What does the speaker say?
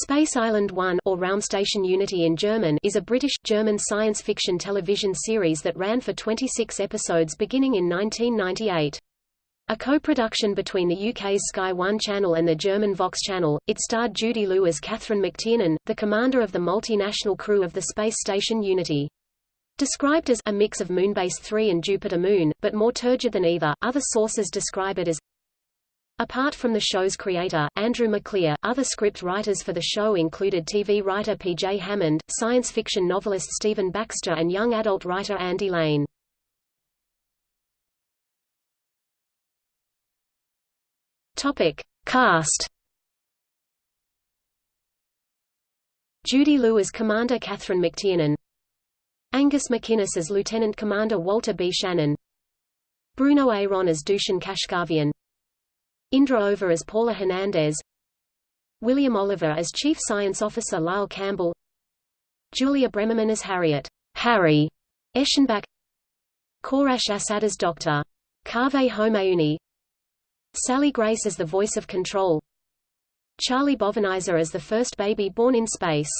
Space Island 1 or Raumstation Unity in German is a British-German science fiction television series that ran for 26 episodes beginning in 1998. A co-production between the UK's Sky One channel and the German Vox channel, it starred Judy Loe as Catherine McTiernan, the commander of the multinational crew of the space station Unity. Described as a mix of Moonbase 3 and Jupiter Moon, but more turgid than either, other sources describe it as Apart from the show's creator, Andrew Maclear, other script writers for the show included TV writer P.J. Hammond, science fiction novelist Stephen Baxter and young adult writer Andy Lane. Topic. Cast Judy Loe as Commander Catherine McTiernan Angus MacInnes as Lieutenant Commander Walter B. Shannon Bruno Eyron as Dushan Kashkavian Indra Ové as Paula Hernandez William Oliver as Chief Science Officer Lyle Campbell Julia Bremermann as Harriet Harry Eschenbach Kourosh Asad as Dr. Kaveh Homayouni Sally Grace as the voice of control Charlie Bovenizer as the first baby born in space